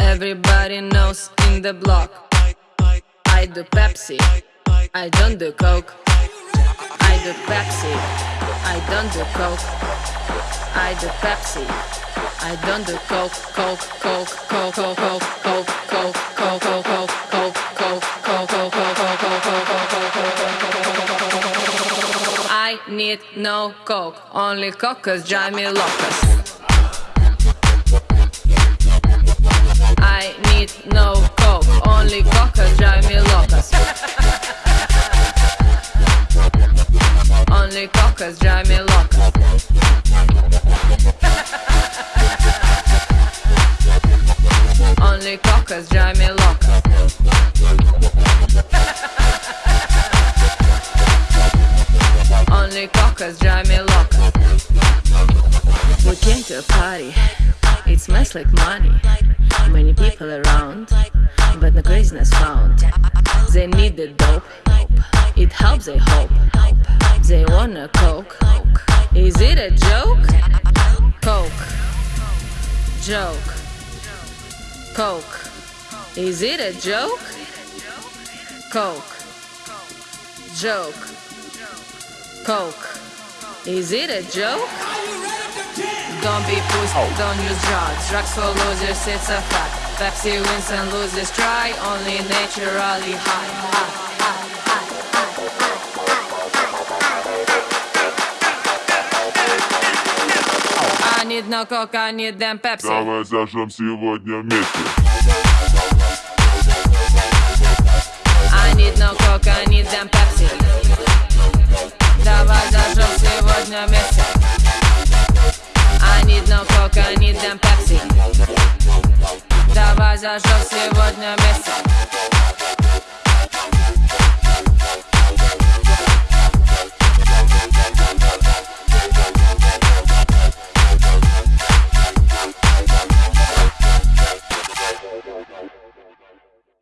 Everybody knows in the block. I do Pepsi. I don't do Coke. I do Pepsi. I don't do Coke. I do Pepsi. I don't do Coke, Coke, Coke, Coke, Coke, Coke, Coke, Coke, Coke, Coke, Coke, Coke, Coke, Coke, Coke, Coke, Coke, I need no Coke, only Coke 'cause drive me locus. Only Coke 'cause drive me locus. Only cockers drive me loca. Only cockers drive me loca. We came to a party. It smells like money. Many people around, but no craziness found. They need the dope. It helps, they hope. They wanna coke. Is it a joke? Coke. Joke. Coke. Is it a joke? Coke. Joke. Coke. Is it a joke? Don't be pussy, oh. don't use drugs. Drugs for losers, it's a fact. Pepsi wins and loses, try only naturally high. high, coke, I need them Pepsi. Давай зажжем сегодня вместе. I need no coke, I need them Pepsi. Давай зажжем сегодня вместе. I need no coke, I need them Pepsi. Давай зажжем сегодня вместе.